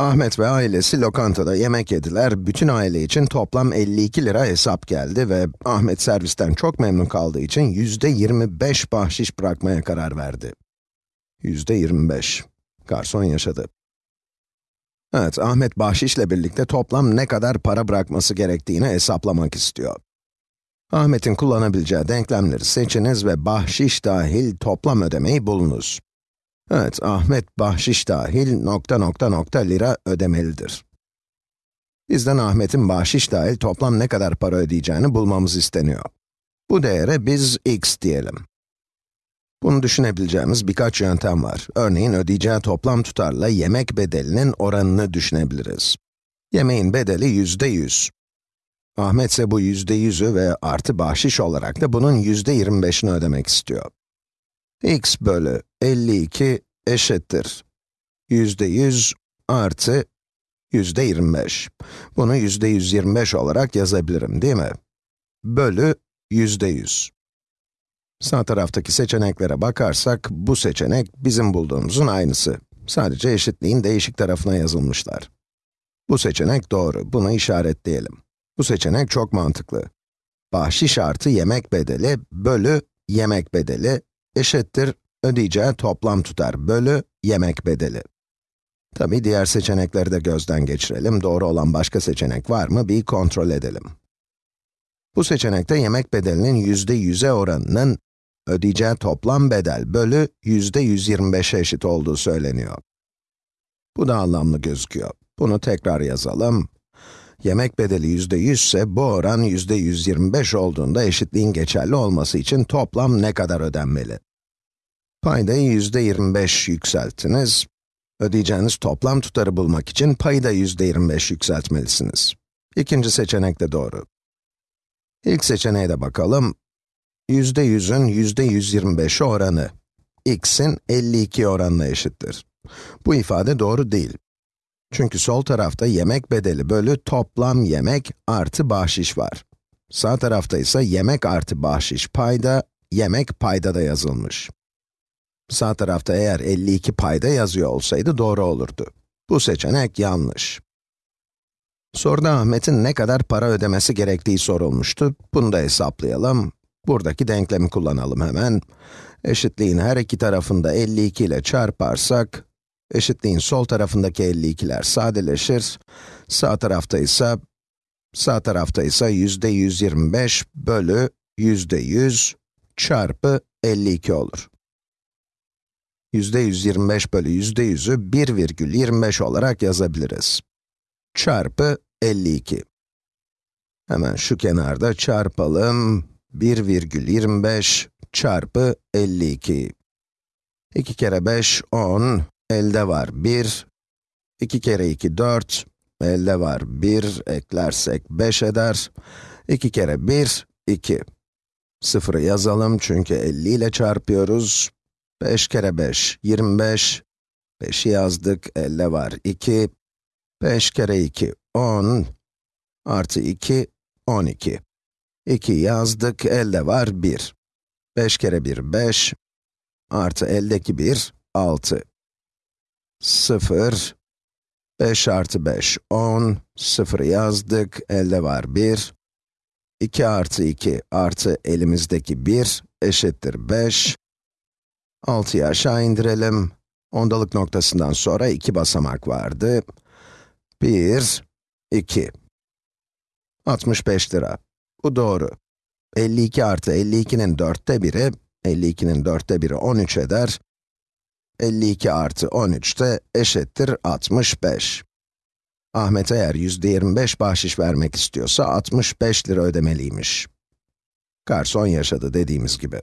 Ahmet ve ailesi lokantada yemek yediler. Bütün aile için toplam 52 lira hesap geldi ve Ahmet servisten çok memnun kaldığı için yüzde 25 bahşiş bırakmaya karar verdi. Yüzde 25. Garson yaşadı. Evet, Ahmet bahşişle birlikte toplam ne kadar para bırakması gerektiğini hesaplamak istiyor. Ahmet'in kullanabileceği denklemleri seçiniz ve bahşiş dahil toplam ödemeyi bulunuz. Evet, Ahmet bahşiş dahil nokta nokta nokta lira ödemelidir. Bizden Ahmet'in bahşiş dahil toplam ne kadar para ödeyeceğini bulmamız isteniyor. Bu değere biz x diyelim. Bunu düşünebileceğimiz birkaç yöntem var. Örneğin ödeyeceği toplam tutarla yemek bedelinin oranını düşünebiliriz. Yemeğin bedeli yüzde yüz. Ahmet ise bu yüzde yüzü ve artı bahşiş olarak da bunun yüzde yirmi beşini ödemek istiyor x bölü 52 eşittir. Yüzde 100 artı yüzde 25. Bunu yüzde 125 olarak yazabilirim, değil mi? Bölü yüzde 100. Sağ taraftaki seçeneklere bakarsak, bu seçenek bizim bulduğumuzun aynısı. Sadece eşitliğin değişik tarafına yazılmışlar. Bu seçenek doğru, bunu işaretleyelim. Bu seçenek çok mantıklı. Bahşiş artı yemek bedeli bölü yemek bedeli eşittir ödeyeceği toplam tutar bölü yemek bedeli. Tabi diğer seçenekleri de gözden geçirelim. Doğru olan başka seçenek var mı bir kontrol edelim. Bu seçenekte yemek bedelinin yüzde yüze oranının ödeyeceği toplam bedel bölü yüzde 125'e eşit olduğu söyleniyor. Bu da anlamlı gözüküyor. Bunu tekrar yazalım. Yemek bedeli yüzde 100 ise bu oran yüzde 125 olduğunda eşitliğin geçerli olması için toplam ne kadar ödenmeli? Paydayı yüzde 25 yükselttiniz. Ödeyeceğiniz toplam tutarı bulmak için payı da yüzde 25 yükseltmelisiniz. İkinci seçenek de doğru. İlk seçeneğe de bakalım. Yüzde 100'ün yüzde 125'i oranı, x'in 52 oranına eşittir. Bu ifade doğru değil. Çünkü sol tarafta yemek bedeli bölü toplam yemek artı bahşiş var. Sağ tarafta ise yemek artı bahşiş payda, yemek payda da yazılmış. Sağ tarafta eğer 52 payda yazıyor olsaydı doğru olurdu. Bu seçenek yanlış. Soruda Ahmet'in ne kadar para ödemesi gerektiği sorulmuştu. Bunu da hesaplayalım. Buradaki denklemi kullanalım hemen. Eşitliğin her iki tarafında 52 ile çarparsak, eşitliğin sol tarafındaki 52'ler sadeleşir. Sağ tarafta ise, sağ tarafta ise yüzde 125 bölü yüzde 100 çarpı 52 olur 125 bölü yüzde 100'ü 1,25 olarak yazabiliriz. Çarpı 52. Hemen şu kenarda çarpalım. 1,25 çarpı 52. 2 kere 5, 10. Elde var 1. 2 kere 2, 4. Elde var 1. Eklersek 5 eder. 2 kere 1, 2. Sıfırı yazalım çünkü 50 ile çarpıyoruz. 5 kere 5, 25. 5'i yazdık, elde var 2. 5 kere 2, 10. Artı 2, 12. 2 yazdık, elde var 1. 5 kere 1, 5. Artı eldeki 1, 6. 0. 5 artı 5, 10. 0 yazdık, elde var 1. 2 artı 2 artı elimizdeki 1 eşittir 5. 6'yı aşağı indirelim. Ondalık noktasından sonra iki basamak vardı. 1, 2. 65 lira. Bu doğru. 52 artı 52'nin dörtte biri, 52'nin dörtte biri 13 eder. 52 artı 13 de eşittir 65. Ahmet eğer yüzde 25 bahşiş vermek istiyorsa 65 lira ödemeliymiş. Garson yaşadı dediğimiz gibi.